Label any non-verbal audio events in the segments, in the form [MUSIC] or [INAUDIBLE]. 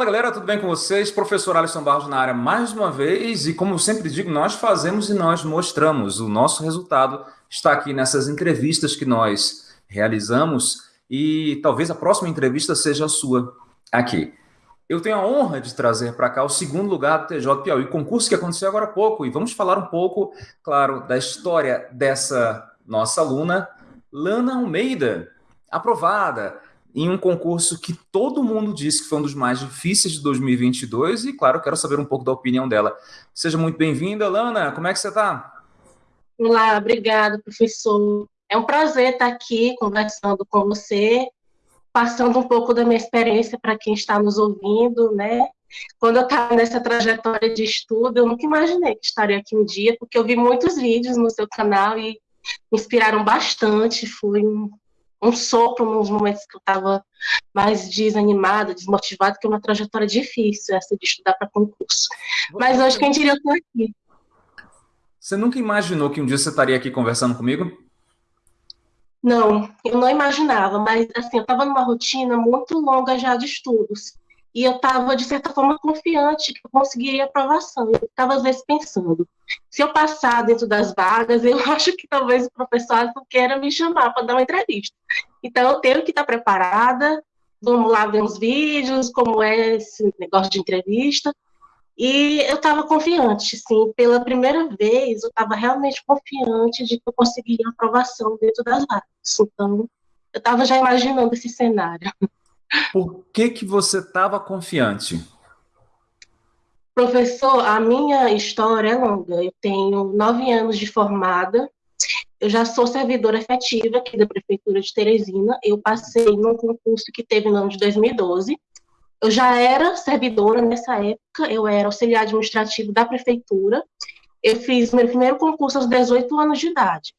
Fala galera, tudo bem com vocês? Professor Alisson Barros na área mais uma vez e como eu sempre digo, nós fazemos e nós mostramos. O nosso resultado está aqui nessas entrevistas que nós realizamos e talvez a próxima entrevista seja a sua aqui. Eu tenho a honra de trazer para cá o segundo lugar do TJ Piauí, concurso que aconteceu agora há pouco e vamos falar um pouco, claro, da história dessa nossa aluna, Lana Almeida, aprovada em um concurso que todo mundo disse que foi um dos mais difíceis de 2022 e, claro, quero saber um pouco da opinião dela. Seja muito bem-vinda, Lana. Como é que você está? Olá, obrigada, professor. É um prazer estar aqui conversando com você, passando um pouco da minha experiência para quem está nos ouvindo, né? Quando eu estava nessa trajetória de estudo, eu nunca imaginei que estaria aqui um dia, porque eu vi muitos vídeos no seu canal e me inspiraram bastante. Foi um, um sopro nos momentos que eu estava mais desanimada, desmotivada, que é uma trajetória difícil essa de estudar para concurso. Mas hoje, quem diria, eu estou aqui. Você nunca imaginou que um dia você estaria aqui conversando comigo? Não, eu não imaginava, mas assim, eu estava numa rotina muito longa já de estudos. E eu estava, de certa forma, confiante que eu conseguiria aprovação. Eu estava, às vezes, pensando: se eu passar dentro das vagas, [LAUGHS] eu acho que talvez o professor queira me chamar para dar uma entrevista. Então, eu tenho que estar preparada. Vamos lá ver uns vídeos, como é esse negócio de entrevista. E eu estava confiante, sim. Pela primeira vez, eu estava realmente confiante de que eu conseguiria aprovação dentro das vagas. Então, eu estava já imaginando esse cenário. [LAUGHS] Por que, que você estava confiante? Professor, a minha história é longa. Eu tenho nove anos de formada. Eu já sou servidora efetiva aqui da Prefeitura de Teresina. Eu passei num concurso que teve no ano de 2012. Eu já era servidora nessa época, eu era auxiliar administrativo da Prefeitura. Eu fiz meu primeiro concurso aos 18 anos de idade.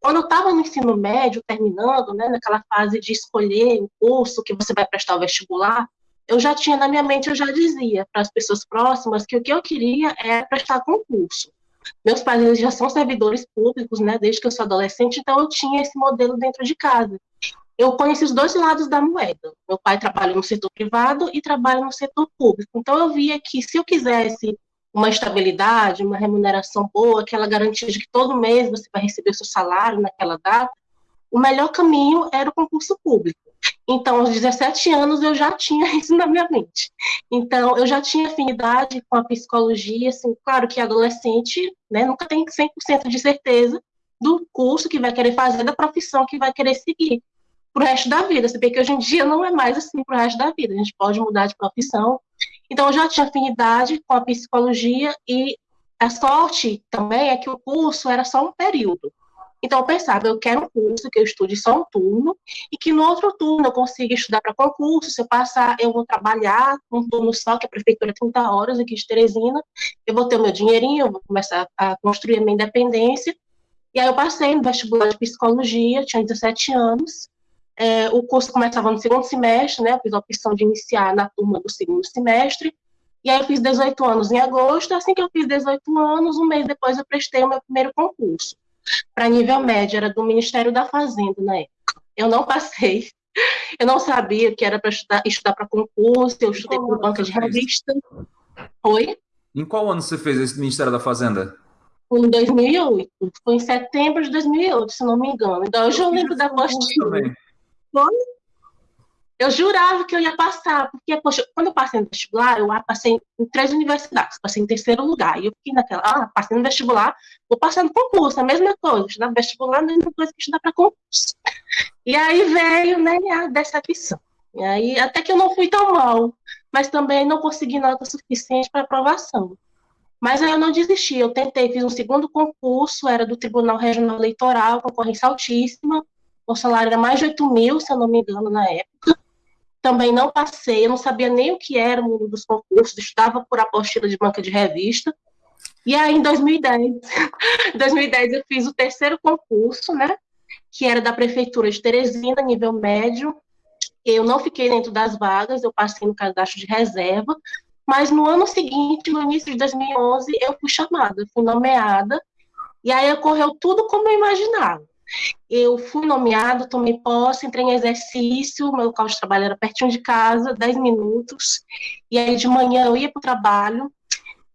Quando eu estava no ensino médio, terminando, né, naquela fase de escolher o curso que você vai prestar o vestibular, eu já tinha na minha mente, eu já dizia para as pessoas próximas que o que eu queria era prestar concurso. Meus pais eles já são servidores públicos, né, desde que eu sou adolescente, então eu tinha esse modelo dentro de casa. Eu conheci os dois lados da moeda. Meu pai trabalha no setor privado e trabalha no setor público. Então eu via que se eu quisesse uma estabilidade, uma remuneração boa, aquela garantia de que todo mês você vai receber seu salário naquela data, o melhor caminho era o concurso público. Então, aos 17 anos, eu já tinha [LAUGHS] isso na minha mente. Então, eu já tinha afinidade com a psicologia, assim, claro que adolescente né, nunca tem 100% de certeza do curso que vai querer fazer, da profissão que vai querer seguir para o resto da vida. Você vê que hoje em dia não é mais assim para o resto da vida, a gente pode mudar de profissão. Então, eu já tinha afinidade com a psicologia e a sorte também é que o curso era só um período. Então, eu pensava, eu quero um curso que eu estude só um turno e que no outro turno eu consiga estudar para concurso. Se eu passar, eu vou trabalhar um turno só, que a prefeitura é 30 horas aqui de Teresina. Eu vou ter o meu dinheirinho, eu vou começar a construir a minha independência. E aí eu passei no vestibular de psicologia, tinha 17 anos. É, o curso começava no segundo semestre, né? Eu fiz a opção de iniciar na turma do segundo semestre. E aí eu fiz 18 anos em agosto. Assim que eu fiz 18 anos, um mês depois eu prestei o meu primeiro concurso. Para nível médio, era do Ministério da Fazenda na época. Eu não passei. Eu não sabia que era para estudar, para concurso, eu estudei por banca de revista. Oi? Em qual ano você fez esse Ministério da Fazenda? Em 2008. Foi em setembro de 2008, se não me engano. Então, hoje eu, eu lembro da apostila. Foi? Eu jurava que eu ia passar, porque, poxa, quando eu passei no vestibular, eu passei em três universidades, passei em terceiro lugar, e eu fiquei naquela, ah, passei no vestibular, vou passar no concurso, a mesma coisa, estudar vestibular, a mesma coisa que estudar para concurso. E aí veio, né, a decepção. E aí, até que eu não fui tão mal, mas também não consegui nota suficiente para aprovação. Mas aí eu não desisti, eu tentei, fiz um segundo concurso, era do Tribunal Regional Eleitoral, concorrência altíssima, o salário era mais de 8 mil, se eu não me engano, na época. Também não passei, eu não sabia nem o que era o mundo dos concursos, estudava por apostila de banca de revista. E aí, em 2010, 2010 [LAUGHS] eu fiz o terceiro concurso, né? Que era da Prefeitura de Teresina, nível médio. Eu não fiquei dentro das vagas, eu passei no cadastro de reserva. Mas no ano seguinte, no início de 2011, eu fui chamada, fui nomeada. E aí ocorreu tudo como eu imaginava eu fui nomeado, tomei posse, entrei em exercício, meu local de trabalho era pertinho de casa, 10 minutos, e aí de manhã eu ia para o trabalho,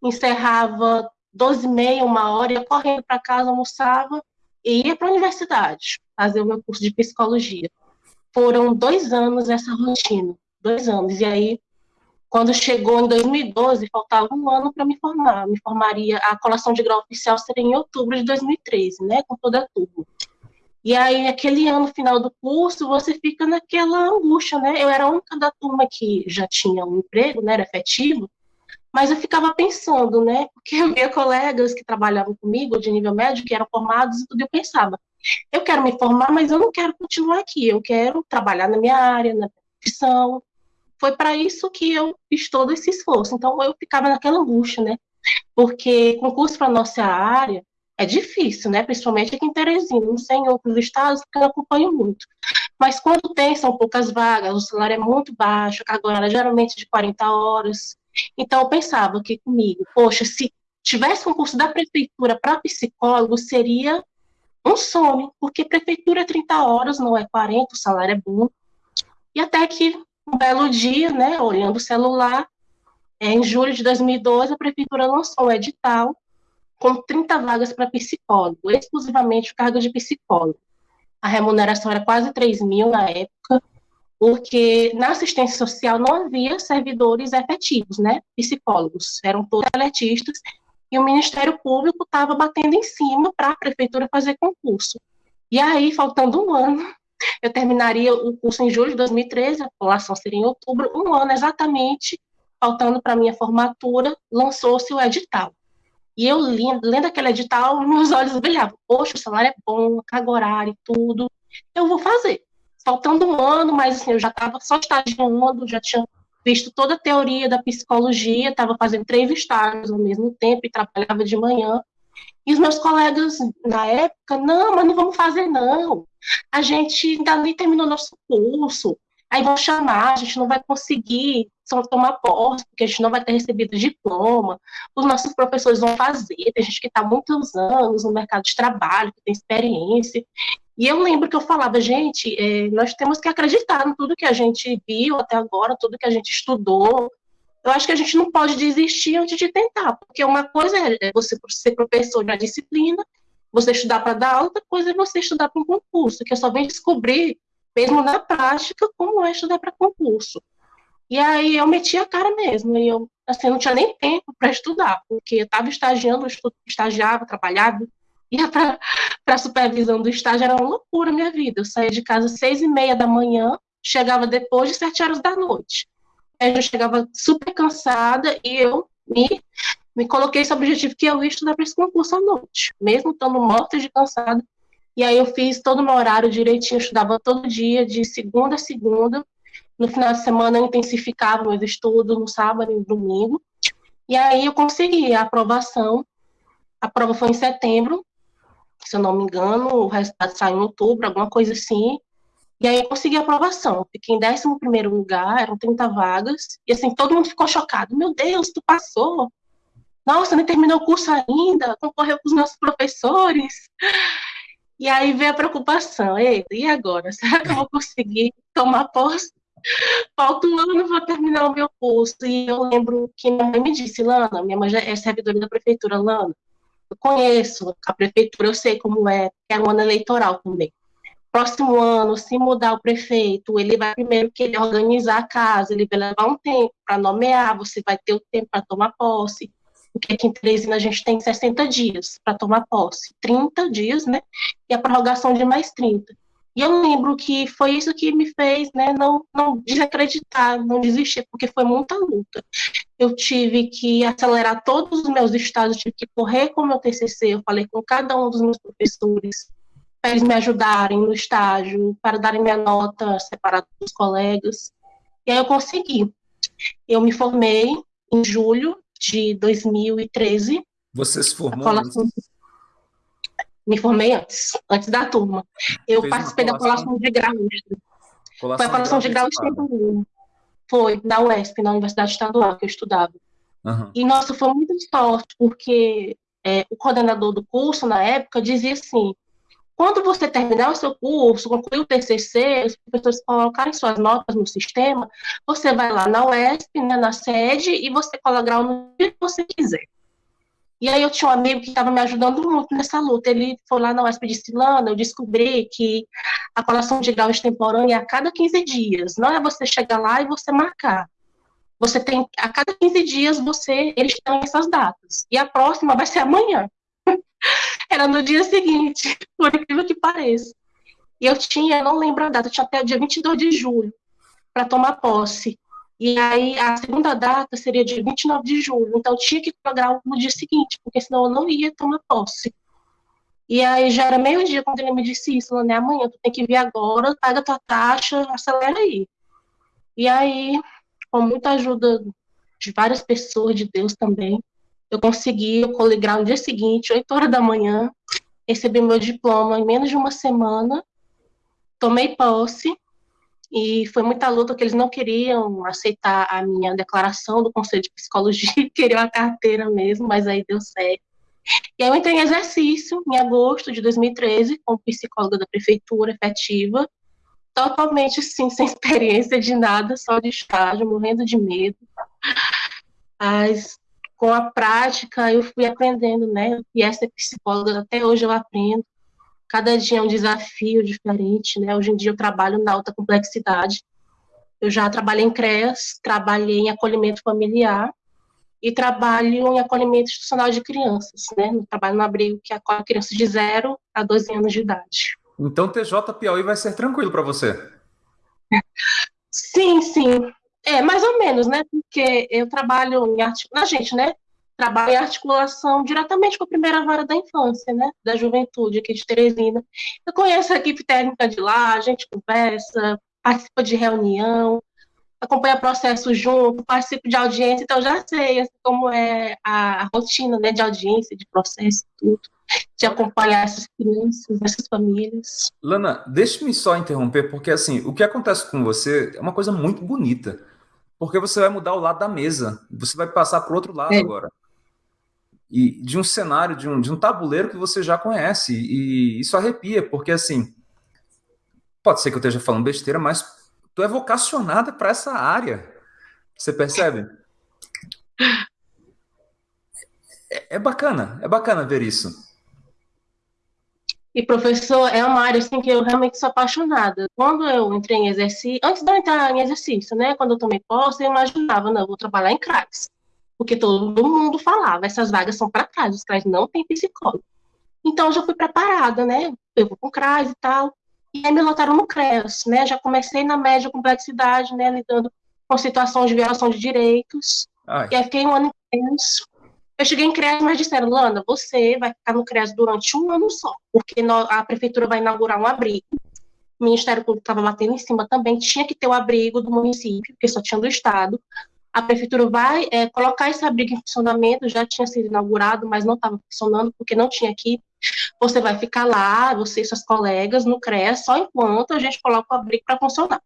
encerrava 12 e meia, uma hora, ia correndo para casa, almoçava e ia para a universidade fazer o meu curso de psicologia. Foram dois anos essa rotina, dois anos, e aí quando chegou em 2012, faltava um ano para me formar. Me formaria, a colação de grau oficial seria em outubro de 2013, né, com toda a turma. E aí, aquele ano final do curso, você fica naquela angústia, né? Eu era a única da turma que já tinha um emprego, né, era efetivo, mas eu ficava pensando, né, porque [LAUGHS] eu via colegas que trabalhavam comigo, de nível médio, que eram formados e tudo, eu pensava, eu quero me formar, mas eu não quero continuar aqui, eu quero trabalhar na minha área, na profissão, foi para isso que eu fiz todo esse esforço. Então eu ficava naquela angústia, né? Porque concurso para nossa área é difícil, né? Principalmente aqui em Teresina, não sei em outros estados, porque eu acompanho muito. Mas quando tem, são poucas vagas, o salário é muito baixo, a carga horária geralmente de 40 horas. Então eu pensava que comigo, poxa, se tivesse um curso da prefeitura para psicólogo, seria um sonho, porque prefeitura é 30 horas, não é 40, o salário é bom. E até que um belo dia, né, olhando o celular, é, em julho de 2012, a prefeitura lançou um edital com 30 vagas para psicólogo, exclusivamente cargo de psicólogo. A remuneração era quase 3 mil na época, porque na assistência social não havia servidores efetivos, né, psicólogos, eram todos atletistas, e o Ministério Público estava batendo em cima para a prefeitura fazer concurso. E aí, faltando um ano, eu terminaria o curso em julho de 2013, a população seria em outubro, um ano exatamente, faltando para minha formatura, lançou-se o edital. E eu, lendo aquele edital, [LAUGHS] meus olhos brilhavam. Poxa, o salário é bom, carga horária e tudo. Eu vou fazer. Faltando um ano, mas assim, eu já estava só estagiando, já tinha visto toda a teoria da psicologia, estava fazendo três estágios ao mesmo tempo e trabalhava de manhã. E os meus colegas, na época, não, mas não vamos fazer, não. A gente ainda nem terminou nosso curso. Aí vão chamar, a gente não vai conseguir só tomar posse, porque a gente não vai ter recebido diploma. Os nossos professores vão fazer, tem gente que está muitos anos no mercado de trabalho, que tem experiência. E eu lembro que eu falava, gente, é, nós temos que acreditar em tudo que a gente viu até agora, tudo que a gente estudou, eu acho que a gente não pode desistir antes de tentar, porque uma coisa é você ser professor da disciplina, você estudar para dar aula, outra coisa é você estudar para um concurso, que eu só vem descobrir, mesmo na prática, como é estudar para concurso. E aí eu meti a cara mesmo, e eu assim, não tinha nem tempo para estudar, porque eu estava estagiando, eu estagiava, trabalhava, ia para a supervisão do estágio, era uma loucura a minha vida. Eu saía de casa às seis e meia da manhã, chegava depois de sete horas da noite eu chegava super cansada e eu me, me coloquei esse objetivo que eu ia estudar para esse concurso à noite, mesmo estando morta de cansada. E aí eu fiz todo o meu horário direitinho, estudava todo dia, de segunda a segunda. No final de semana eu intensificava meus estudos, no sábado e no domingo. E aí eu consegui a aprovação. A prova foi em setembro, se eu não me engano, o resultado saiu em outubro, alguma coisa assim. E aí eu consegui a aprovação. Fiquei em 11 lugar, eram 30 vagas. E assim, todo mundo ficou chocado. Meu Deus, tu passou. Nossa, nem terminou o curso ainda, concorreu com os nossos professores. E aí veio a preocupação. Eita, e agora? [LAUGHS] Será que eu vou conseguir tomar posse? Falta um ano para terminar o meu curso. E eu lembro que minha mãe me disse, Lana, minha mãe já é servidora da prefeitura, Lana, eu conheço a prefeitura, eu sei como é, que é um ano eleitoral também próximo ano, se mudar o prefeito, ele vai primeiro querer organizar a casa, ele vai levar um tempo para nomear, você vai ter o tempo para tomar posse, porque aqui em Teresina a gente tem 60 dias para tomar posse, 30 dias, né, e a prorrogação de mais 30. E eu lembro que foi isso que me fez, né, não, não desacreditar, não desistir, porque foi muita luta. Eu tive que acelerar todos os meus estados, tive que correr com o meu TCC, eu falei com cada um dos meus professores, para eles me ajudarem no estágio, para darem minha nota separada dos colegas. E aí eu consegui. Eu me formei em julho de 2013. Você se formou? Me formei antes, antes da turma. Eu Fez participei da colação de grau. Colação Foi a colação de grau estadual. Foi, na UESP, na Universidade Estadual, que eu estudava. Uhum. E, nossa, foi muito sorte, porque é, o coordenador do curso, na época, dizia assim, Quando você terminar o seu curso, concluir o TCC, os professores colocarem suas notas no sistema, você vai lá na UESP, né, na sede, e você cola grau no que você quiser. E aí eu tinha um amigo que estava me ajudando muito nessa luta. Ele foi lá na UESP de Silana, eu descobri que a colação de grau extemporânea é a cada 15 dias. Não é você chegar lá e você marcar. Você tem, a cada 15 dias, você, eles têm essas datas. E a próxima vai ser amanhã. Era no dia seguinte, [LAUGHS] por incrível que pareça. E eu tinha, não lembro a data, tinha até o dia 22 de julho para tomar posse. E aí a segunda data seria dia 29 de julho. Então tinha que programar no dia seguinte, porque senão eu não ia tomar posse. E aí já era meio-dia quando ele me disse isso, né? Amanhã tu tem que vir agora, paga tua taxa, acelera aí. E aí, com muita ajuda de várias pessoas, de Deus também, eu consegui, eu coligrar no dia seguinte, 8 horas da manhã, recebi meu diploma em menos de uma semana, tomei posse, e foi muita luta que eles não queriam aceitar a minha declaração do Conselho de Psicologia, [LAUGHS] queriam a carteira mesmo, mas aí deu certo. E aí eu entrei em exercício em agosto de 2013, como psicóloga da prefeitura efetiva, totalmente sim, [LAUGHS] sem experiência de nada, só de estágio, morrendo de medo. Mas com a prática eu fui aprendendo, né? E essa psicóloga até hoje eu aprendo. Cada dia é um desafio diferente, né? Hoje em dia eu trabalho na alta complexidade. Eu já trabalhei em CREAS, trabalhei em acolhimento familiar e trabalho em acolhimento institucional de crianças, né? Eu trabalho no abrigo que acolhe crianças de 0 a 12 anos de idade. Então TJ Piauí vai ser tranquilo para você? Sim, sim. É, mais ou menos, né? Porque eu trabalho em arte, na gente, né? Trabalho em articulação diretamente com a primeira vara da infância, né? Da juventude aqui de Teresina. Eu conheço a equipe técnica de lá, a gente conversa, participa de reunião, acompanha processo junto, participo de audiência, então já sei assim, como é a, a, rotina né, de audiência, de processo, tudo, de acompanhar essas crianças, essas famílias. Lana, deixe-me só interromper, porque assim, o que acontece com você é uma coisa muito bonita porque você vai mudar o lado da mesa, você vai passar para o outro lado é. agora. E de um cenário, de um, de um tabuleiro que você já conhece, e isso arrepia, porque assim, pode ser que eu esteja falando besteira, mas tu é vocacionada para essa área, você percebe? [LAUGHS] É, é bacana, é bacana ver isso. E professor é uma área assim que eu realmente sou apaixonada. Quando eu entrei em exercício, antes de eu entrar em exercício, né, quando eu tomei posse, eu imaginava, não, eu vou trabalhar em CRAS. Porque todo mundo falava, essas vagas são para CRAS, os CRAS não tem psicólogo. Então eu já fui preparada, né? Eu vou com CRAS e tal. E aí me lotaram no CREAS, né? Já comecei na média complexidade, né, lidando com situações de violação de direitos. Ai. E aí fiquei um ano inteiro eu cheguei em CREAS, mas disseram, Lana, você vai ficar no CREAS durante um ano só, porque a prefeitura vai inaugurar um abrigo. O Ministério Público estava batendo em cima também, tinha que ter o abrigo do município, porque só tinha do Estado. A prefeitura vai é, colocar esse abrigo em funcionamento, já tinha sido inaugurado, mas não estava funcionando, porque não tinha aqui. Você vai ficar lá, você e seus colegas, no CREAS, só enquanto a gente coloca o abrigo para funcionar.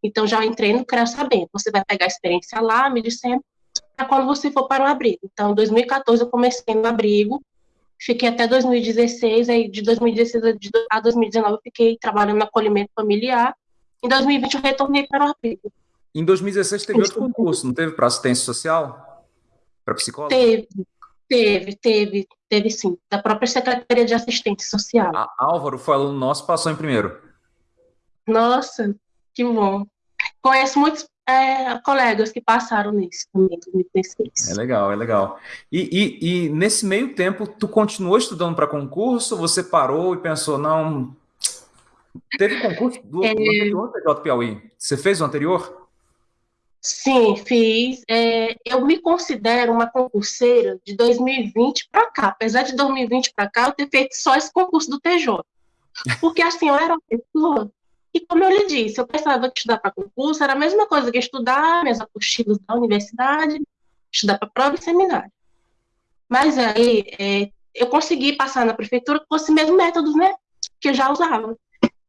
Então, já entrei no CREAS sabendo. Você vai pegar a experiência lá, me disseram, quando você for para o abrigo. Então, em 2014 eu comecei no abrigo, fiquei até 2016, aí de 2016 a 2019 eu fiquei trabalhando no acolhimento familiar. Em 2020 eu retornei para o abrigo. Em 2016 teve outro concurso, não teve para assistência social? Para psicólogo? Teve, teve, teve, teve sim, da própria Secretaria de Assistência Social. A Álvaro foi aluno nosso, passou em primeiro. Nossa, que bom. Conheço muitos é, colegas que passaram nisso também, 2016. É legal, é legal. E, e, e nesse meio tempo, tu continuou estudando para concurso? Você parou e pensou, não. Teve concurso do, é... do anterior TJ Piauí? Você fez o anterior? Sim, fiz. É, eu me considero uma concurseira de 2020 para cá. Apesar de 2020 para cá, eu ter feito só esse concurso do TJ. Porque assim, eu era uma pessoa e como eu lhe disse, eu pensava que estudar para concurso era a mesma coisa que estudar minhas apostilas da universidade, estudar para prova e seminário. Mas aí é, eu consegui passar na prefeitura com esse mesmo método, né, que eu já usava.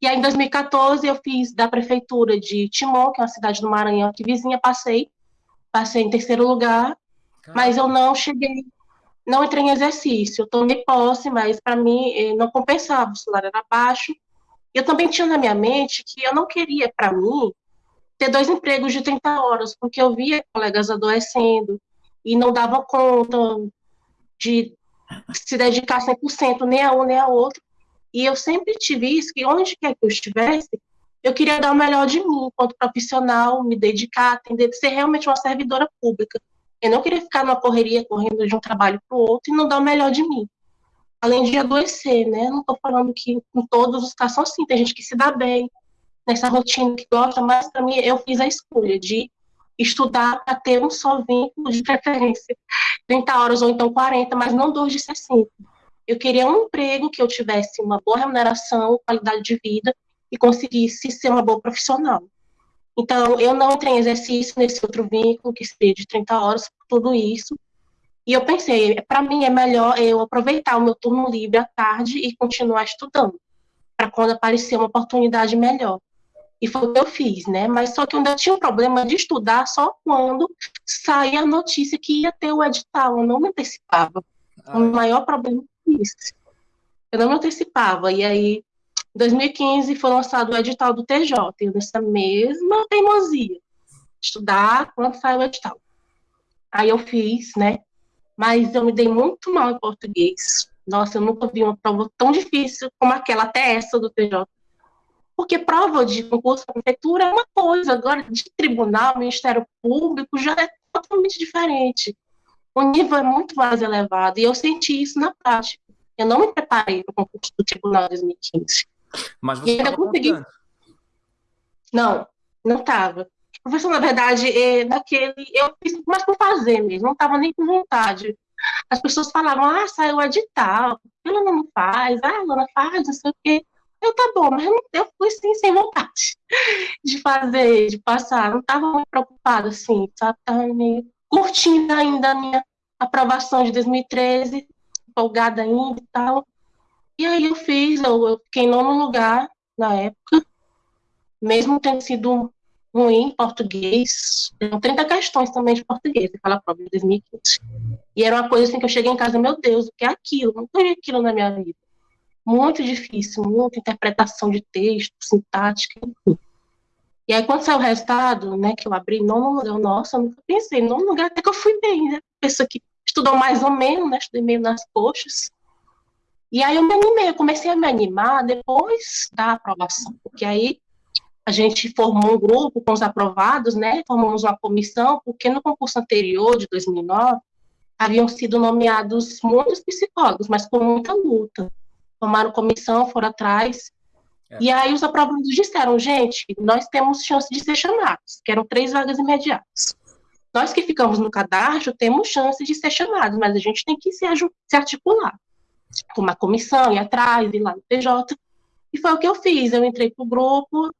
E aí em 2014 eu fiz da prefeitura de Timon, que é uma cidade do Maranhão que vizinha, passei, passei em terceiro lugar, Caramba. mas eu não cheguei não entrei em exercício. Eu tomei posse, mas para mim eh, não compensava, o salário era baixo. Eu também tinha na minha mente que eu não queria, para mim, ter dois empregos de 30 horas, porque eu via colegas adoecendo e não dava conta de se dedicar 100% nem a um nem a outro. E eu sempre tive isso, que onde quer que eu estivesse, eu queria dar o melhor de mim, enquanto profissional, me dedicar, atender, ser realmente uma servidora pública. Eu não queria ficar numa correria, correndo de um trabalho para o outro e não dar o melhor de mim. Além de adoecer, né? Não estou falando que em todos os casos assim, tem gente que se dá bem nessa rotina que gosta, mas para mim eu fiz a escolha de estudar para ter um só vínculo de preferência, [LAUGHS] 30 horas ou então 40, mas não dois de 60. Eu queria um emprego que eu tivesse uma boa remuneração, qualidade de vida e conseguisse ser uma boa profissional. Então, eu não entrei em exercício nesse outro vínculo, que seria de 30 horas, tudo isso. E eu pensei, para mim é melhor eu aproveitar o meu turno livre à tarde e continuar estudando, para quando aparecer uma oportunidade melhor. E foi o que eu fiz, né? Mas só que eu ainda tinha um problema de estudar só quando saía a notícia que ia ter o edital, eu não me antecipava. Ah, o maior problema foi isso. Eu não me antecipava. E aí, 2015 foi lançado o edital do TJ, eu nessa mesma teimosia, estudar quando sai o edital. Aí eu fiz, né? Mas eu me dei muito mal em português. Nossa, eu nunca vi uma prova tão difícil como aquela, até essa do TJ. Porque prova de concurso para prefeitura é uma coisa, agora de tribunal, Ministério Público, já é totalmente diferente. O nível é muito mais elevado, e eu senti isso na prática. Eu não me preparei para o concurso do Tribunal 2015. Mas você ainda consegui. Não, não estava. Professor, na verdade, é, naquele, eu fiz mais por fazer mesmo, não estava nem com vontade. As pessoas falavam, ah, saiu o edital, ela não faz, ah, ela faz, não sei o quê. Eu, tá bom, mas eu fui sim sem vontade [LAUGHS] de fazer, de passar. Não estava muito preocupada, assim? Estava meio curtindo ainda a minha aprovação de 2013, empolgada ainda e tal. E aí eu fiz, eu, eu fiquei em nono lugar na época, mesmo tendo sido ruim em português. Tem 30 questões também de português, aquela prova de 2015. E era uma coisa assim que eu cheguei em casa, meu Deus, o que é aquilo? Não tem aquilo na minha vida. Muito difícil, muita interpretação de texto, sintática, enfim. E aí, quando saiu o resultado, né, que eu abri, nono lugar, nossa, eu nunca pensei, nono lugar até que eu fui bem, né? Pessoa que estudou mais ou menos, né? Estudei meio nas coxas. E aí eu me animei, eu comecei a me animar depois da aprovação, porque aí a gente formou um grupo com os aprovados, né? Formamos uma comissão, porque no concurso anterior, de 2009, haviam sido nomeados muitos psicólogos, mas com muita luta. Formaram comissão, foram atrás. É. E aí os aprovados disseram, gente, nós temos chance de ser chamados, que eram três vagas imediatas. Nós que ficamos no cadastro temos chance de ser chamados, mas a gente tem que se, se articular com uma comissão, ir atrás, ir lá no PJ. E foi o que eu fiz. Eu entrei para o grupo,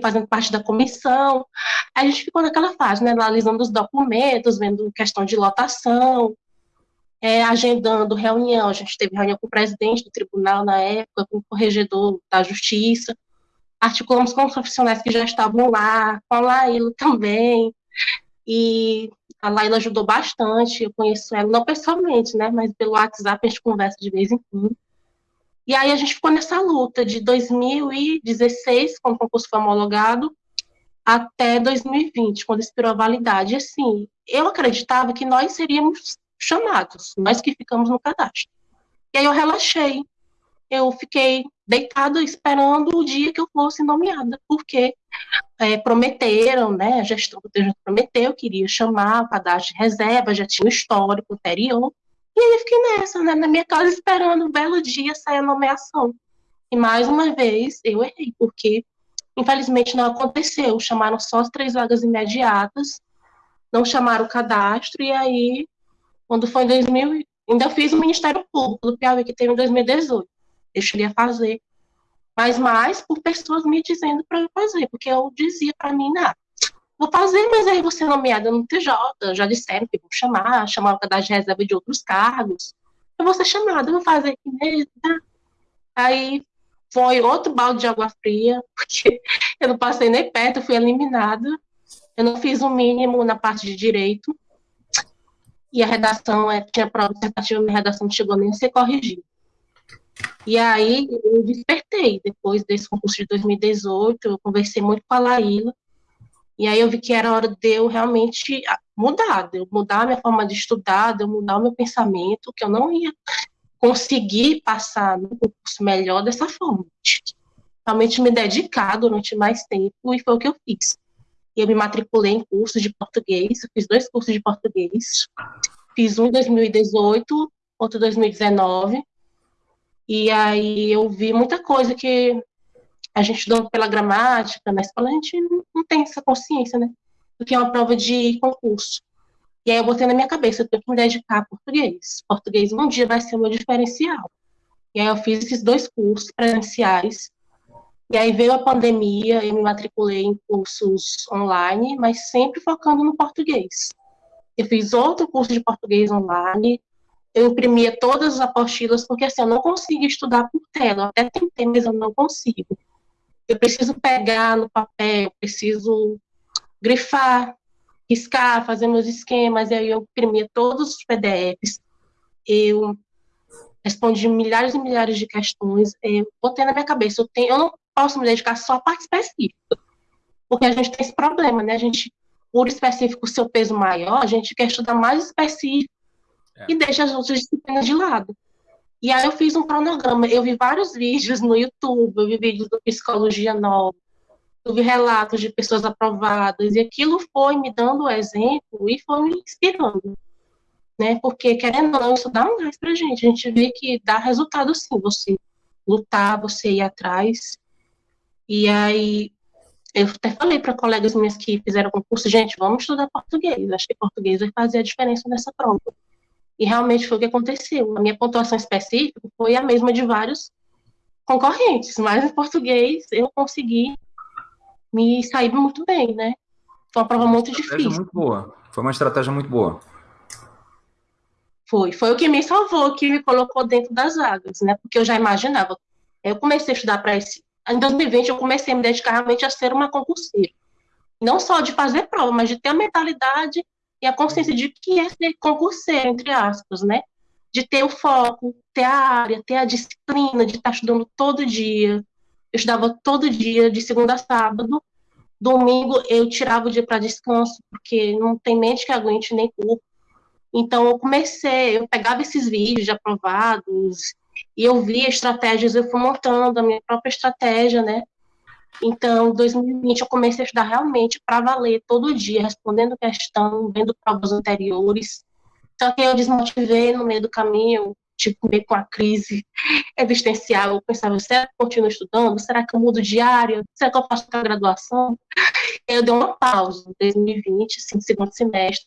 fazendo parte da comissão. A gente ficou naquela fase, né, analisando os documentos, vendo questão de lotação, é, agendando reunião. A gente teve reunião com o presidente do tribunal na época, com o corregedor da justiça. Articulamos com os profissionais que já estavam lá, com a Laíla também. E a Laila ajudou bastante, eu conheço ela, não pessoalmente, né, mas pelo WhatsApp a gente conversa de vez em quando. E aí a gente ficou nessa luta de 2016, quando o concurso foi homologado, até 2020, quando expirou a validade. E, assim, eu acreditava que nós seríamos chamados, nós que ficamos no cadastro. E aí eu relaxei. Eu fiquei deitada esperando o dia que eu fosse nomeada, porque é, prometeram, né, a gestão do prometeu, queria chamar para dar de reserva, já tinha um histórico anterior, e aí fiquei nessa, né, na minha casa esperando um belo dia sair a nomeação. E mais uma vez eu errei, porque infelizmente não aconteceu, chamaram só as três vagas imediatas, não chamaram o cadastro, e aí, quando foi em 2000, ainda fiz o Ministério Público do Piauí, que teve em 2018, eu cheguei a fazer mas mais por pessoas me dizendo para eu fazer, porque eu dizia para mim, nada. Vou fazer, mas aí você nomeada no TJ, já disseram que vou chamar, chamar o de reserva de outros cargos. Eu vou ser chamada, vou fazer aqui mesmo. Tá? Aí foi outro balde de água fria, [LAUGHS] porque eu não passei nem perto, fui eliminada. Eu não fiz o mínimo na parte de direito. e a redação, é, tinha prova dissertativa, minha redação não chegou nem a ser corrigida. E aí eu despertei, depois desse concurso de 2018, eu conversei muito com a Laíla, e aí eu vi que era hora de eu realmente mudar, de eu mudar a minha forma de estudar, de eu mudar o meu pensamento, que eu não ia conseguir passar no concurso melhor dessa forma. Realmente me dedicar durante mais tempo, e foi o que eu fiz. Eu me matriculei em cursos de português, fiz dois cursos de português. Fiz um em 2018, outro em 2019. E aí eu vi muita coisa que a gente estudando pela gramática na escola, a gente não tem essa consciência, né? Do que é uma prova de concurso. E aí eu botei na minha cabeça, eu tenho que me dedicar a português. Português um dia vai ser o meu diferencial. E aí eu fiz esses dois cursos presenciais e aí veio a pandemia, eu me matriculei em cursos online, mas sempre focando no português. Eu fiz outro curso de português online, eu imprimia todas as apostilas, porque assim, eu não consigo estudar por tela, eu até tentei, mas eu não consigo. Eu preciso pegar no papel, preciso grifar, riscar, fazer meus esquemas, e aí eu imprimia todos os PDFs, eu respondi milhares e milhares de questões, eu botei na minha cabeça, eu, tenho, eu não posso me dedicar só à parte específica. Porque a gente tem esse problema, né? A gente, por específico, o seu peso maior, a gente quer estudar mais específico é. e deixa as outras disciplinas de lado. E aí eu fiz um cronograma, eu vi vários vídeos no YouTube, eu vi vídeos do Psicologia Nova, eu vi relatos de pessoas aprovadas, e aquilo foi me dando exemplo e foi me inspirando. Né? Porque, querendo ou não, isso dá um gás pra gente. A gente vê que dá resultado sim, você lutar, você ir atrás. E aí eu até falei para colegas minhas que fizeram concurso, gente, vamos estudar português. Acho que português vai fazer a diferença nessa prova. E realmente foi o que aconteceu. A minha pontuação específica foi a mesma de vários concorrentes, mas em português eu consegui me sair muito bem, né? Foi uma prova muito difícil. Muito boa. Foi uma estratégia muito boa. Foi, foi o que me salvou, que me colocou dentro das vagas, né? Porque eu já imaginava. Eu comecei a estudar para esse em 2020 eu comecei a me dedicar realmente a ser uma concurseira. Não só de fazer prova, mas de ter a mentalidade e a consciência de que é ser concurseiro, entre aspas, né? De ter o foco, ter a área, ter a disciplina, de estar estudando todo dia. Eu estudava todo dia, de segunda a sábado. Domingo eu tirava o dia para descanso, porque não tem mente que aguente nem corpo. Então eu comecei, eu pegava esses vídeos de aprovados, e eu via estratégias, eu fui montando a minha própria estratégia, né? Então, em 2020 eu comecei a estudar realmente para valer todo dia, respondendo questão, vendo provas anteriores. Só que eu desmotivei no meio do caminho, tipo, meio com a crise [LAUGHS] existencial. Eu pensava, será que eu continuo estudando? Será que eu mudo de área? Será que eu faço a graduação? [LAUGHS] Eu dei uma pausa em 2020, assim, segundo semestre.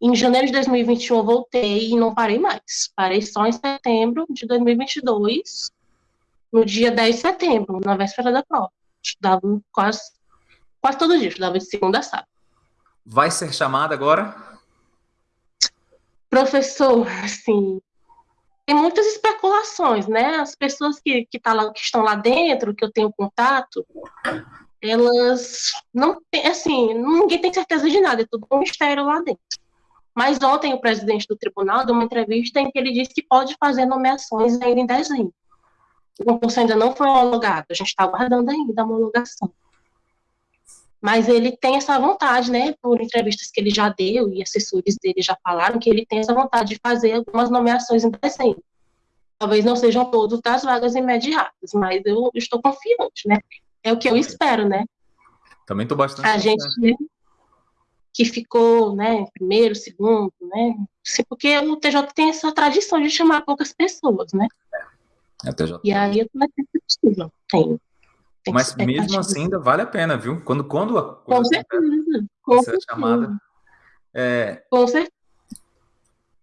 Em janeiro de 2021 eu voltei e não parei mais. Parei só em setembro de 2022, no dia 10 de setembro, na véspera da prova. Estudava quase, quase todo dia, estudava de segunda a sábado. Vai ser chamada agora? Professor, assim, tem muitas especulações, né? As pessoas que, que, tá lá, que estão lá dentro, que eu tenho contato, elas não tem, assim, ninguém tem certeza de nada, é tudo um mistério lá dentro. Mas ontem o presidente do tribunal deu uma entrevista em que ele disse que pode fazer nomeações ainda em dezembro. O concurso ainda não foi homologado, a gente está aguardando ainda a homologação. Mas ele tem essa vontade, né, por entrevistas que ele já deu e assessores dele já falaram que ele tem essa vontade de fazer algumas nomeações em dezembro. Talvez não sejam todas das vagas imediatas, mas eu estou confiante, né? É o que eu espero, né? Também estou bastante. A gente, que ficou, né, primeiro, segundo, né? Porque o TJ tem essa tradição de chamar poucas pessoas, né? É, o TJ. E aí vai ter que possível. Tem. tem Mas mesmo assim ainda vale a pena, viu? Quando, quando a com certeza, com certeza. chamada. É, com certeza.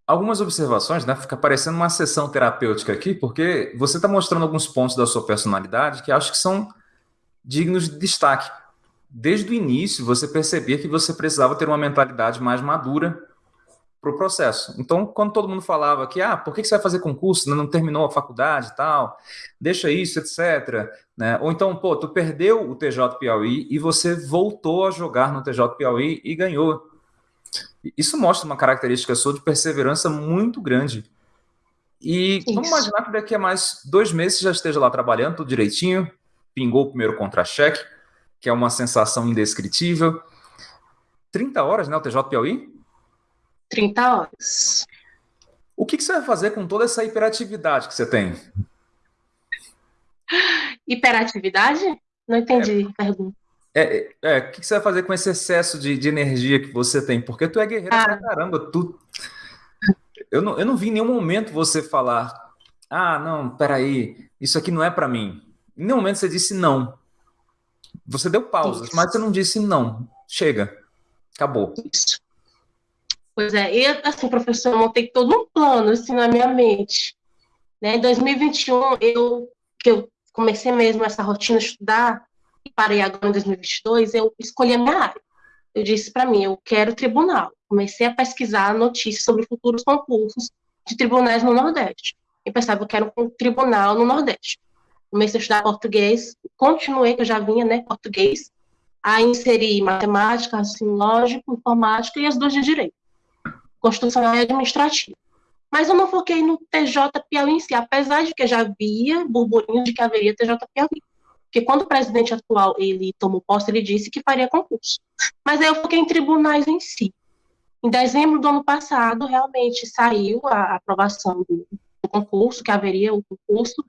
Algumas observações, né? Fica parecendo uma sessão terapêutica aqui, porque você está mostrando alguns pontos da sua personalidade que acho que são dignos de destaque desde o início você percebia que você precisava ter uma mentalidade mais madura para o processo. Então, quando todo mundo falava que, ah, por que você vai fazer concurso, não terminou a faculdade e tal, deixa isso, etc. Né? Ou então, pô, tu perdeu o TJ Piauí e você voltou a jogar no TJ Piauí e ganhou. Isso mostra uma característica sua de perseverança muito grande. E Isso. vamos imaginar que daqui a mais dois meses já esteja lá trabalhando tudo direitinho, pingou o primeiro contra-cheque, que é uma sensação indescritível. 30 horas, né, o TJ Piauí? 30 horas. O que, que você vai fazer com toda essa hiperatividade que você tem? Hiperatividade? Não entendi é, a pergunta. É, é, o que, que você vai fazer com esse excesso de, de energia que você tem? Porque tu é guerreira ah. pra caramba, tu... Eu não, eu não vi em nenhum momento você falar, ah, não, peraí, isso aqui não é para mim. Em nenhum momento você disse não. Você deu pausas, mas você não disse não. Chega. Acabou. Isso. Pois é, e assim, professor, eu montei todo um plano assim na minha mente. Né? Em 2021, eu, que eu comecei mesmo essa rotina de estudar, e parei agora em 2022, eu escolhi a minha área. Eu disse para mim, eu quero tribunal. Comecei a pesquisar notícias sobre futuros concursos de tribunais no Nordeste. E pensava, eu quero um tribunal no Nordeste. Comecei a estudar português, continuei, que eu já vinha, né, português, a inserir matemática, raciocínio lógico, informática e as duas de direito, constitucional administrativa. Mas eu não foquei no TJ Piauí em si, apesar de que já havia burburinhos de que haveria TJ Piauí. Porque quando o presidente atual ele tomou posse, ele disse que faria concurso. Mas aí eu foquei em tribunais em si. Em dezembro do ano passado, realmente saiu a aprovação do, do concurso, que haveria o concurso,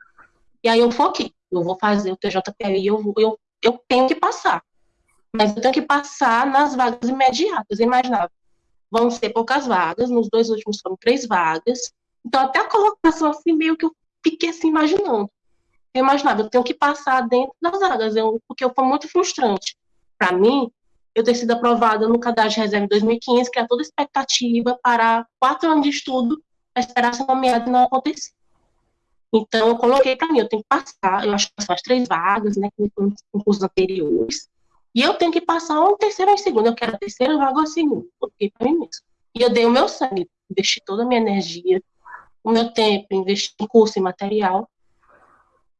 e aí eu foquei. Eu vou fazer o TJPI, eu, eu, eu tenho que passar. Mas eu tenho que passar nas vagas imediatas. Eu imaginava, vão ser poucas vagas, nos dois últimos foram três vagas. Então, até a colocação, assim, meio que eu fiquei assim, imaginando. Eu imaginava, eu tenho que passar dentro das vagas, eu, porque foi muito frustrante. Para mim, eu ter sido aprovada no cadastro de reserva em 2015, que era toda expectativa para quatro anos de estudo, para esperar ser nomeada e não acontecer. Então, eu coloquei para mim, eu tenho que passar, eu acho que são as três vagas, né, com concursos anteriores, e eu tenho que passar um terceiro ou segundo. Eu quero a terceira vaga ou a segunda, porque para mim mesmo. E eu dei o meu sangue, investi toda a minha energia, o meu tempo, investi em curso e material.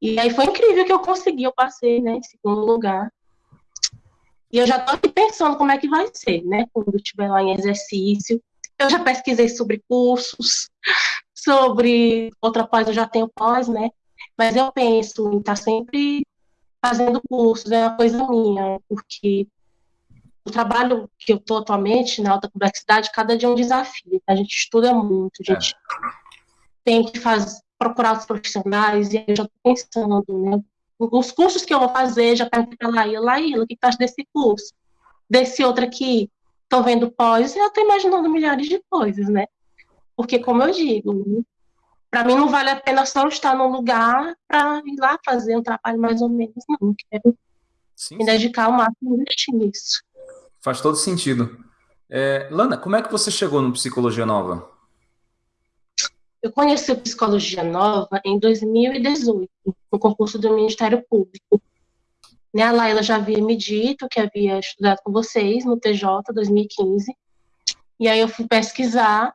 E aí foi incrível que eu consegui, eu passei, né, em segundo lugar. E eu já estou aqui pensando como é que vai ser, né, quando estiver lá em exercício. Eu já pesquisei sobre cursos, [LAUGHS] sobre outra pós, eu já tenho pós, né, mas eu penso em estar tá sempre fazendo cursos, é uma coisa minha, porque o trabalho que eu estou atualmente na alta complexidade, cada dia é um desafio. A gente estuda muito, a gente é. tem que fazer, procurar os profissionais, e eu já estou pensando, né? Os cursos que eu vou fazer, já perguntei para Laíla, Laíla, o que acha desse curso? Desse outro aqui, estou vendo pós, eu estou imaginando milhares de coisas, né? Porque, como eu digo, para mim não vale a pena só estar num lugar para ir lá fazer um trabalho mais ou menos, não. Quero sim, me dedicar ao máximo a investir nisso. Faz todo sentido. É, Lana, como é que você chegou no Psicologia Nova? Eu conheci o Psicologia Nova em 2018, no concurso do Ministério Público. Né, a Laila já havia me dito que havia estudado com vocês no TJ 2015. E aí eu fui pesquisar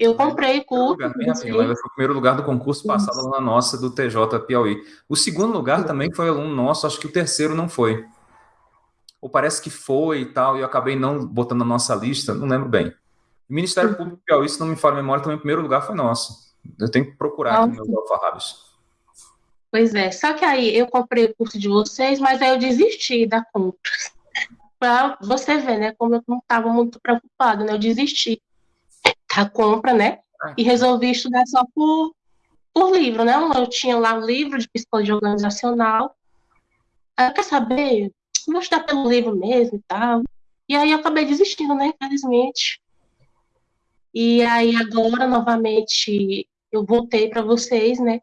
eu comprei curso. Assim, foi o primeiro lugar do concurso passado na nossa do TJ Piauí. O segundo lugar também foi aluno nosso, acho que o terceiro não foi. Ou parece que foi e tal, e eu acabei não botando na nossa lista, não lembro bem. O Ministério Público Piauí, se não me falha a memória, também o primeiro lugar foi nosso. Eu tenho que procurar aqui meus alfarrábios. Pois é, só que aí eu comprei o curso de vocês, mas aí eu desisti da compra. [LAUGHS] para você ver, né, como eu não estava muito preocupado, né, eu desisti a compra, né? Ah. E resolvi estudar só por, por livro, né? Eu tinha lá um livro de psicologia organizacional. Aí eu quer saber, vou estudar pelo livro mesmo e tal. E aí eu acabei desistindo, né? Infelizmente. E aí agora, novamente, eu voltei para vocês, né?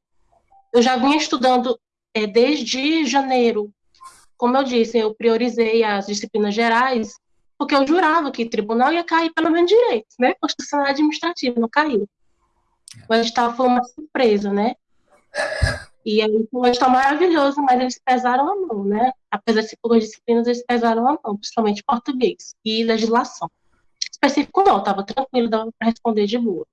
Eu já vinha estudando é, desde janeiro. Como eu disse, eu priorizei as disciplinas gerais porque eu jurava que o tribunal ia cair pelo menos direito, né? Constitucional administrativo, não caiu. O edital foi uma surpresa, né? E aí o edital maravilhoso, mas eles pesaram a mão, né? Apesar de ser poucas disciplinas, eles pesaram a mão, principalmente português e legislação. Específico não, estava tranquilo, dava para responder de boa.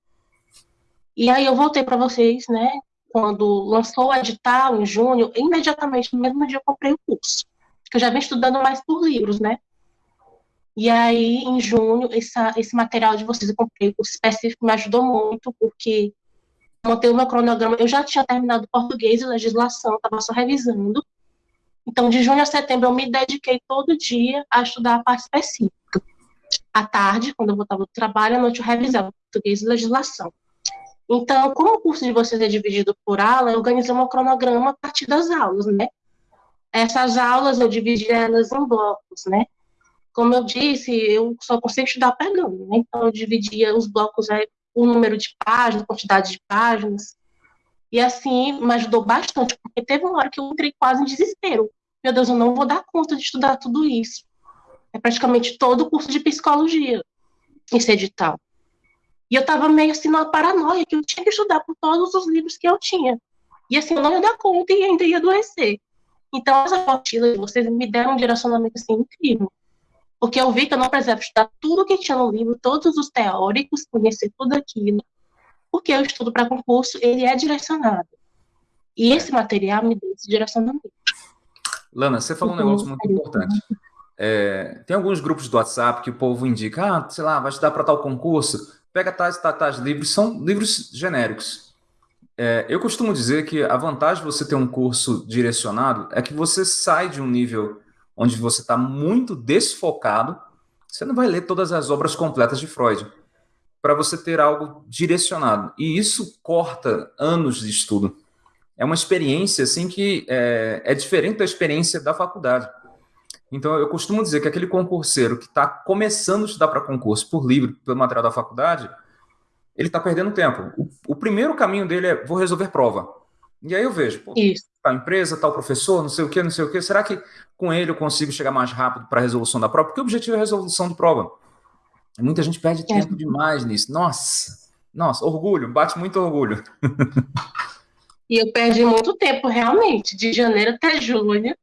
E aí eu voltei para vocês, né? Quando lançou o edital em junho, imediatamente no mesmo dia eu comprei o curso. Eu já vim estudando mais por livros, né? E aí, em junho, essa, esse material de vocês, eu comprei o específico, me ajudou muito, porque montei o meu cronograma. Eu já tinha terminado português e legislação, estava só revisando. Então, de junho a setembro, eu me dediquei todo dia a estudar a parte específica. À tarde, quando eu voltava do trabalho, à noite eu revisava português e legislação. Então, como o curso de vocês é dividido por aula, eu organizei um cronograma a partir das aulas, né? Essas aulas eu dividi elas em blocos, né? Como eu disse, eu só consigo estudar pegando, né? Então, eu dividia os blocos aí, o número de páginas, quantidade de páginas. E assim, me ajudou bastante, porque teve uma hora que eu entrei quase em desespero. Meu Deus, eu não vou dar conta de estudar tudo isso. É praticamente todo o curso de psicologia, esse edital. E eu estava meio assim numa paranoia, que eu tinha que estudar por todos os livros que eu tinha. E assim, eu não ia dar conta e ainda ia adoecer. Então, as apostilas, vocês me deram um direcionamento assim incrível. Porque eu vi que eu não precisava estudar tudo que tinha no livro, todos os teóricos, conhecer tudo aquilo. Porque o estudo para concurso, ele é direcionado. E esse material me deu esse direcionamento. Lana, você falou um então, negócio muito importante. É, tem alguns grupos do WhatsApp que o povo indica, ah, sei lá, vai estudar para tal concurso, pega tais, tais, tais livros, são livros genéricos. É, eu costumo dizer que a vantagem de você ter um curso direcionado é que você sai de um nível onde você está muito desfocado, você não vai ler todas as obras completas de Freud, para você ter algo direcionado. E isso corta anos de estudo. É uma experiência assim que é, é diferente da experiência da faculdade. Então, eu costumo dizer que aquele concurseiro que está começando a estudar para concurso por livro, pelo material da faculdade, ele está perdendo tempo. O, o, primeiro caminho dele é vou resolver prova. E aí eu vejo, pô, Isso. Tal empresa, tal professor, não sei o que, não sei o que. Será que com ele eu consigo chegar mais rápido para a resolução da prova? Porque o objetivo é a resolução de prova. Muita gente perde é. tempo demais nisso. Nossa, nossa, orgulho, bate muito orgulho. [LAUGHS] E eu perdi muito tempo, realmente, de janeiro até junho.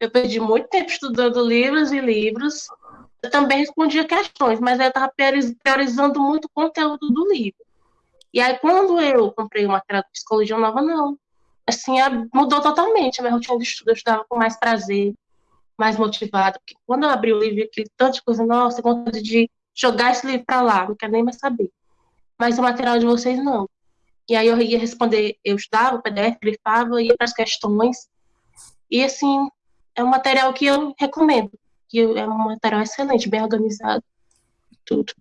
Eu perdi muito tempo estudando livros e livros. Eu também respondia questões, mas eu estava priorizando muito o conteúdo do livro. E aí, quando eu comprei o material de psicologia nova, não. Assim, mudou totalmente a minha rotina de estudo. Eu estudava com mais prazer, mais motivada. Porque quando eu abri o livro, aquele tanto de coisa, nossa, vontade de jogar esse livro para lá, não quero nem mais saber. Mas o material de vocês, não. E aí eu ia responder, eu estudava PDF, grifava, ia para as questões. E assim, é um material que eu recomendo, que é um material excelente, bem organizado, tudo.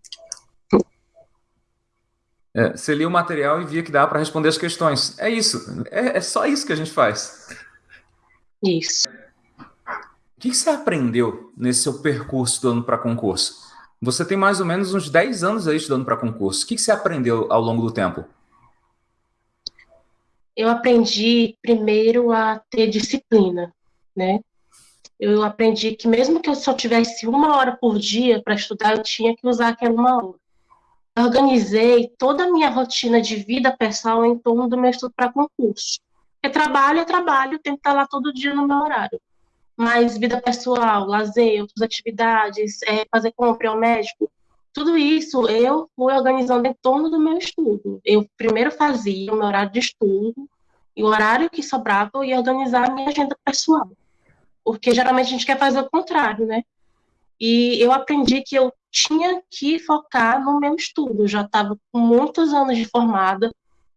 É, você lia o material e via que dava para responder as questões. É isso. É, é, só isso que a gente faz. Isso. O que você aprendeu nesse seu percurso do ano para concurso? Você tem mais ou menos uns 10 anos aí estudando para concurso. O que você aprendeu ao longo do tempo? eu aprendi primeiro a ter disciplina, né? Eu aprendi que mesmo que eu só tivesse uma hora por dia para estudar, eu tinha que usar aquela uma hora. Organizei toda a minha rotina de vida pessoal em torno do meu estudo para concurso. Porque trabalho é trabalho, tenho que estar lá todo dia no meu horário. Mas vida pessoal, lazer, outras atividades, é, fazer compra ao médico, tudo isso eu fui organizando em torno do meu estudo. Eu primeiro fazia o meu horário de estudo, e o horário que sobrava eu ia organizar a minha agenda pessoal. Porque geralmente a gente quer fazer o contrário, né? E eu aprendi que eu tinha que focar no meu estudo. Eu já estava com muitos anos de formada,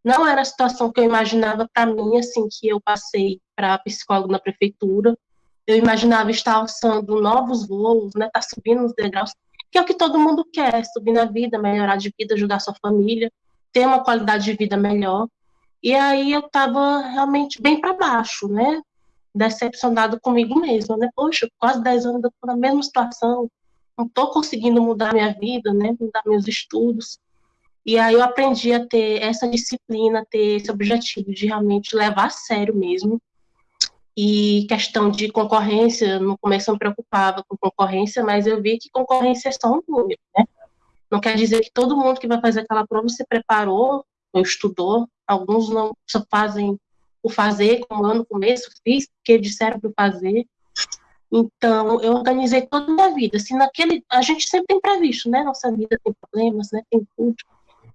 não era a situação que eu imaginava para mim, assim, que eu passei para psicólogo na prefeitura. Eu imaginava estar alçando novos voos, né, estar tá subindo os degraus que é o que todo mundo quer, subir na vida, melhorar de vida, ajudar sua família, ter uma qualidade de vida melhor. E aí eu estava realmente bem para baixo, né? Decepcionado comigo mesma, né? Poxa, quase 10 anos eu tô na mesma situação, não estou conseguindo mudar minha vida, né? Mudar meus estudos. E aí eu aprendi a ter essa disciplina, ter esse objetivo de realmente levar a sério mesmo. E questão de concorrência, no começo eu me preocupava com concorrência, mas eu vi que concorrência é só um número, né? Não quer dizer que todo mundo que vai fazer aquela prova se preparou ou estudou. Alguns não só fazem o fazer, como eu no começo fiz, porque disseram para fazer. Então, eu organizei toda a minha vida. Assim, naquele, a gente sempre tem previsto, né? Nossa vida tem problemas, né? Tem tudo.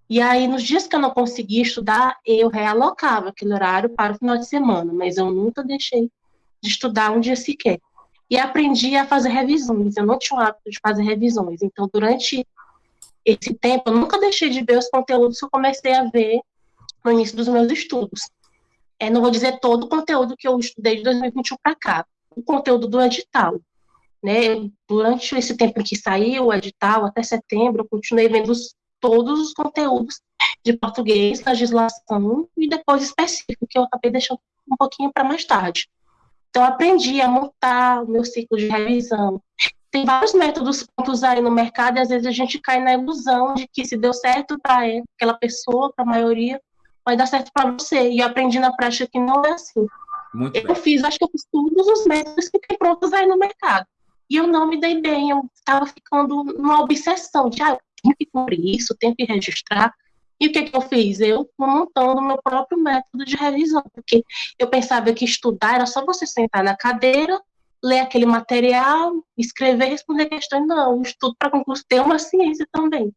E aí, nos dias que eu não conseguia estudar, eu realocava aquele horário para o final de semana, mas eu nunca deixei de estudar um dia sequer. e aprendi a fazer revisões. Eu não tinha o hábito de fazer revisões. Então, durante esse tempo, eu nunca deixei de ver os conteúdos que eu comecei a ver no início dos meus estudos. É, não vou dizer todo o conteúdo que eu estudei de 2021 para cá, o conteúdo do edital. Né? Durante esse tempo que saiu o edital, até setembro, eu continuei vendo os, todos os conteúdos de português, legislação e depois específico, que eu acabei deixando um pouquinho para mais tarde. Então, aprendi a montar o meu ciclo de revisão. Tem vários métodos prontos aí no mercado e às vezes a gente cai na ilusão de que se deu certo para aquela pessoa, para a maioria, vai dar certo para você. E eu aprendi na prática que não é assim. Muito eu bem. fiz, acho que eu fiz todos os métodos que tem prontos aí no mercado. E eu não me dei bem, eu estava ficando numa obsessão de, ah, eu tenho que cumprir isso, tenho que registrar. E o que, que eu fiz? Eu fui montando meu próprio método de revisão, porque eu pensava que estudar era só você sentar na cadeira, ler aquele material, escrever, responder questões. Não, o estudo para concurso tem uma ciência também.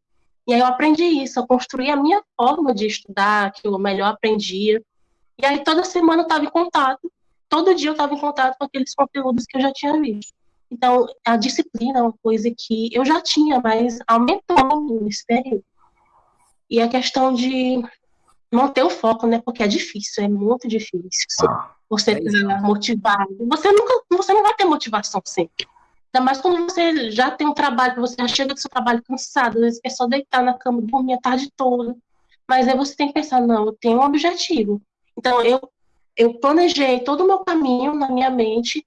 E aí eu aprendi isso, eu construí a minha forma de estudar, que eu melhor aprendia. E aí toda semana eu estava em contato, todo dia eu estava em contato com aqueles conteúdos que eu já tinha visto. Então, a disciplina é uma coisa que eu já tinha, mas aumentou nesse período. E a questão de manter o foco, né? Porque é difícil, é muito difícil. Ah, você é tá motivado. Você nunca, você não vai ter motivação sempre. Ainda mais quando você já tem um trabalho, você já chega do seu trabalho cansado, às vezes é só deitar na cama, dormir a tarde toda. Mas aí você tem que pensar, não, eu tenho um objetivo. Então eu eu planejei todo o meu caminho na minha mente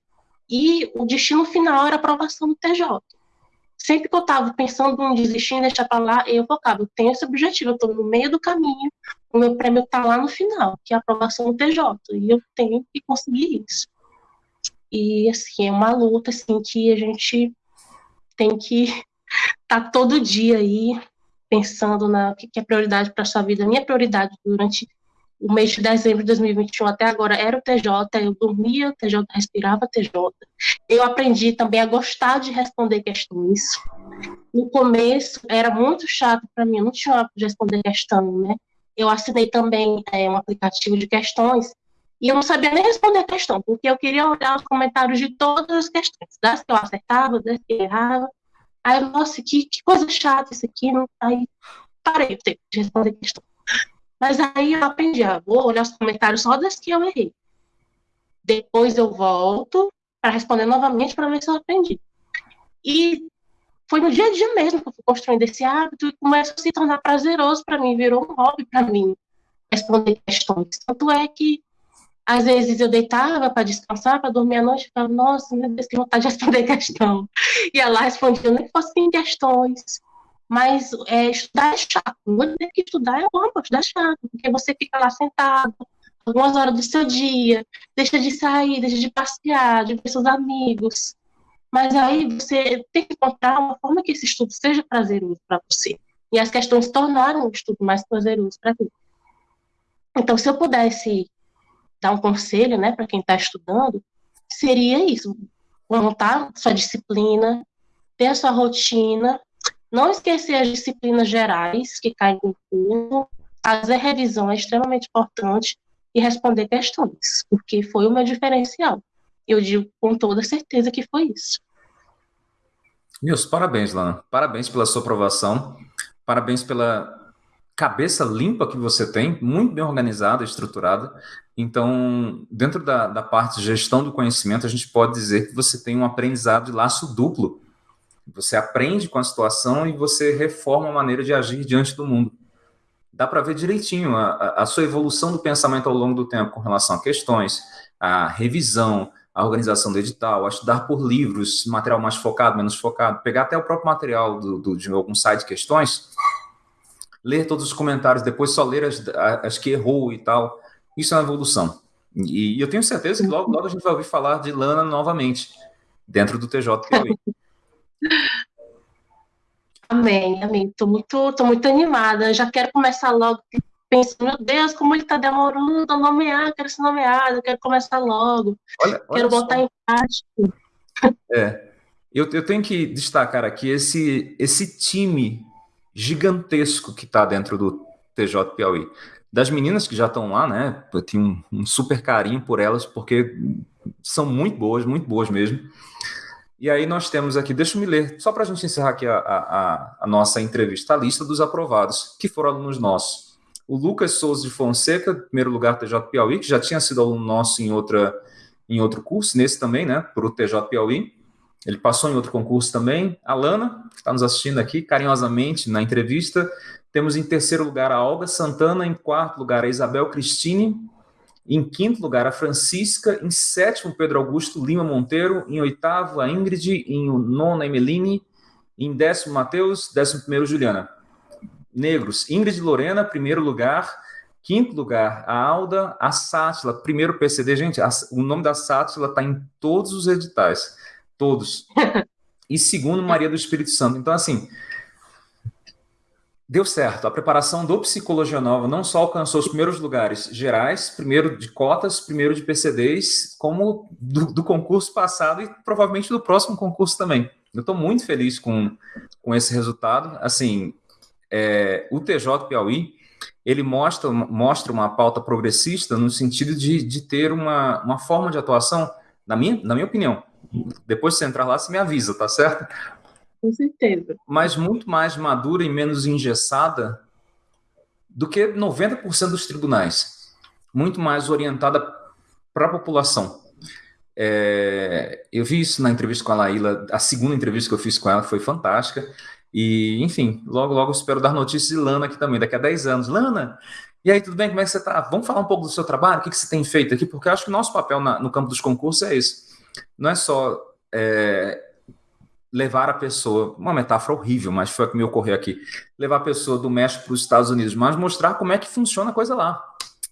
e o destino final era a aprovação do TJ sempre que eu estava pensando em desistir, deixar para lá, eu focava, eu tenho esse objetivo, eu estou no meio do caminho, o meu prêmio está lá no final, que é a aprovação do TJ, e eu tenho que conseguir isso. E, assim, é uma luta, assim, que a gente tem que estar [LAUGHS] tá todo dia aí pensando na que é prioridade para sua vida. A minha prioridade durante o mês de dezembro de 2021 até agora era o TJ, eu dormia, TJ respirava TJ. Eu aprendi também a gostar de responder questões. No começo era muito chato para mim, eu não tinha de responder questão, né? Eu assinei também é, um aplicativo de questões e eu não sabia nem responder a questão, porque eu queria olhar os comentários de todas as questões, das que eu acertava, das que eu errava. Aí, nossa, que, que coisa chata isso aqui. Aí parei de responder questão. Mas aí eu aprendi, ah, vou olhar os comentários só das que eu errei. Depois eu volto para responder novamente para ver se eu aprendi. E foi no dia a dia mesmo que eu fui construindo esse hábito e começou a se tornar prazeroso para mim, virou um hobby para mim responder questões. Tanto é que às vezes eu deitava para descansar, para dormir à noite, ficava, nossa, meu Deus, que vontade de [LAUGHS] responder questão. E ela respondia, nem que fossem questões mas é, estudar é chato. Não dizer que estudar é bom, estudar é chato, porque você fica lá sentado algumas horas do seu dia, deixa de sair, deixa de passear, de ver seus amigos. Mas aí você tem que encontrar uma forma que esse estudo seja prazeroso para você. E as questões tornaram o estudo mais prazeroso para mim. Então, se eu pudesse dar um conselho né, para quem está estudando, seria isso: montar sua disciplina, ter a sua rotina não esquecer as disciplinas gerais que caem no curso, fazer revisão é extremamente importante e responder questões, porque foi o meu diferencial. Eu digo com toda certeza que foi isso. Meus parabéns, Lana. Parabéns pela sua aprovação. Parabéns pela cabeça limpa que você tem, muito bem organizada, estruturada. Então, dentro da, da parte de gestão do conhecimento, a gente pode dizer que você tem um aprendizado de laço duplo você aprende com a situação e você reforma a maneira de agir diante do mundo. Dá para ver direitinho a, a, sua evolução do pensamento ao longo do tempo com relação a questões, a revisão, a organização do edital, a estudar por livros, material mais focado, menos focado, pegar até o próprio material do, do, de algum site de questões, ler todos os comentários, depois só ler as, as que errou e tal. Isso é uma evolução. E, e eu tenho certeza que logo, logo a gente vai ouvir falar de Lana novamente, dentro do TJ [LAUGHS] Amém, amém. Estou muito, tô muito animada. Já quero começar logo pensando, meu Deus, como ele está demorando a nomear, quero ser nomeado, quero começar logo. Olha, quero olha botar só. em prática. É. Eu, eu tenho que destacar aqui esse, esse time gigantesco que está dentro do TJ Piauí. Das meninas que já estão lá, né? Eu tenho um, um super carinho por elas, porque são muito boas, muito boas mesmo. E aí nós temos aqui, deixa eu me ler, só para a gente encerrar aqui a, a, a, nossa entrevista, a lista dos aprovados, que foram alunos nossos. O Lucas Souza de Fonseca, primeiro lugar TJ Piauí, que já tinha sido aluno nosso em, outra, em outro curso, nesse também, né, para o TJ Piauí. Ele passou em outro concurso também. A Lana, que está nos assistindo aqui carinhosamente na entrevista. Temos em terceiro lugar a Olga Santana, em quarto lugar a Isabel Cristine, em quinto lugar, a Francisca. Em sétimo, Pedro Augusto Lima Monteiro. Em oitavo, a Ingrid. Em nono, a Emeline. Em décimo, Matheus. Décimo primeiro, Juliana. Negros, Ingrid Lorena, primeiro lugar. Quinto lugar, a Alda. A Sátila, primeiro PCD. Gente, a, o nome da Sátila está em todos os editais. Todos. [LAUGHS] E segundo, Maria do Espírito Santo. Então, assim, deu certo. A preparação do Psicologia Nova não só alcançou os primeiros lugares gerais, primeiro de cotas, primeiro de PCDs, como do, do concurso passado e provavelmente do próximo concurso também. Eu estou muito feliz com, com esse resultado. Assim, é, o TJ Piauí, ele mostra, mostra uma pauta progressista no sentido de, de ter uma, uma forma de atuação, na minha, na minha opinião. Depois de você entrar lá, você me avisa, tá certo? Com certeza. Mas muito mais madura e menos engessada do que 90% dos tribunais. Muito mais orientada para a população. É, eu vi isso na entrevista com a Laíla, a segunda entrevista que eu fiz com ela foi fantástica. E, enfim, logo, logo espero dar notícias de Lana aqui também, daqui a 10 anos. Lana, e aí, tudo bem? Como é que você está? Vamos falar um pouco do seu trabalho? O que, que você tem feito aqui? Porque eu acho que o nosso papel na, no campo dos concursos é esse. Não é só é, levar a pessoa, uma metáfora horrível, mas foi a que me ocorreu aqui, levar a pessoa do México para os Estados Unidos, mas mostrar como é que funciona a coisa lá.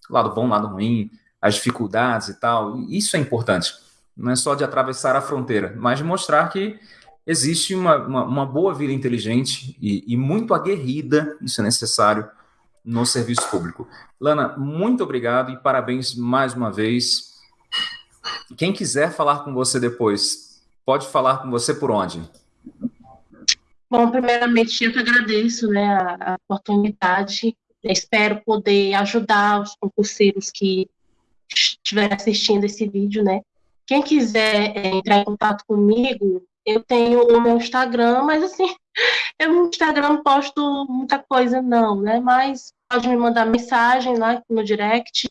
Lado bom, lado ruim, as dificuldades e tal. Isso é importante. Não é só de atravessar a fronteira, mas de mostrar que existe uma, uma, uma boa vida inteligente e, e muito aguerrida, isso é necessário, no serviço público. Lana, muito obrigado e parabéns mais uma vez. Quem quiser falar com você depois, pode falar com você por onde? Bom, primeiramente eu que agradeço né, a, a oportunidade. espero poder ajudar os concurseiros que estiverem assistindo esse vídeo, né? Quem quiser é, entrar em contato comigo, eu tenho o meu Instagram, mas assim, [LAUGHS] eu no Instagram não posto muita coisa não, né? Mas pode me mandar mensagem lá no direct.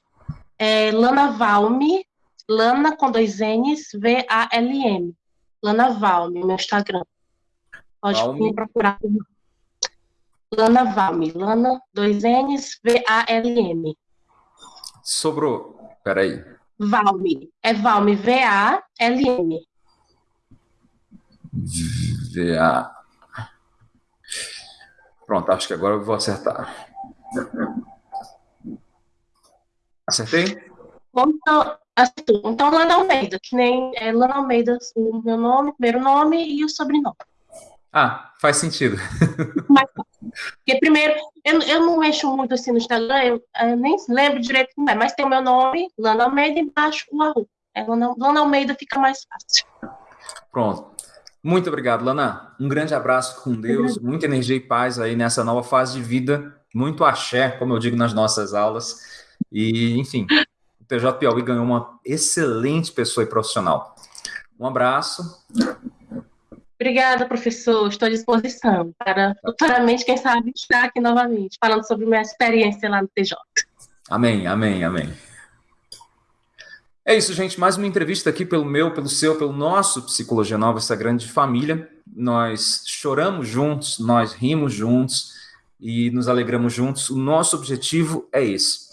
É Lana Valme, Lana com dois N's, V-A-L-M. Lana Valme, meu Instagram. Pode Valme. me procurar. Lana Valme. Lana, dois N's, V-A-L-M. Sobrou. Peraí. Valme. É Valme, V-A-L-M. V-A. Pronto, acho que agora eu vou acertar. Acertei? Então, Então, Lana Almeida, que nem é Lana Almeida, o meu nome, primeiro nome e o sobrenome. Ah, faz sentido. [LAUGHS] Mas, porque primeiro, eu, eu não mexo muito assim no Instagram, eu, eu nem lembro direito como é, mas tem o meu nome, Lana Almeida, embaixo o arroba. É, Lana, Lana Almeida fica mais fácil. Pronto. Muito obrigado, Lana. Um grande abraço com Deus, muita energia e paz aí nessa nova fase de vida. Muito axé, como eu digo nas nossas aulas. E, enfim, TJ Piauí ganhou uma excelente pessoa e profissional. Um abraço. Obrigada, professor. Estou à disposição para futuramente, quem sabe, estar aqui novamente, falando sobre minha experiência lá no TJ. Amém, amém, amém. É isso, gente. Mais uma entrevista aqui pelo meu, pelo seu, pelo nosso Psicologia Nova, essa grande família. Nós choramos juntos, nós rimos juntos e nos alegramos juntos. O nosso objetivo é esse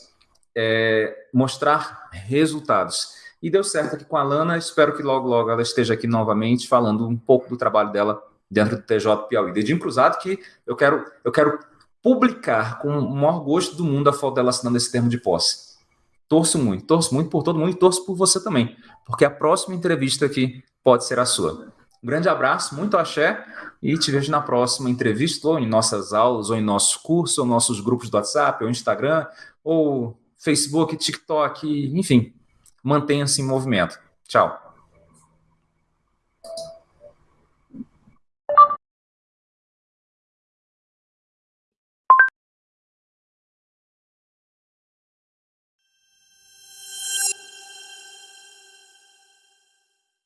é, mostrar resultados. E deu certo aqui com a Lana, espero que logo, logo ela esteja aqui novamente falando um pouco do trabalho dela dentro do TJ Piauí. Dedinho cruzado que eu quero, eu quero publicar com o maior gosto do mundo a foto dela assinando esse termo de posse. Torço muito, torço muito por todo mundo e torço por você também, porque a próxima entrevista aqui pode ser a sua. Um grande abraço, muito axé e te vejo na próxima entrevista, ou em nossas aulas, ou em nossos cursos, ou nossos grupos do WhatsApp, ou Instagram, ou Facebook, TikTok, enfim, mantenha-se em movimento. Tchau.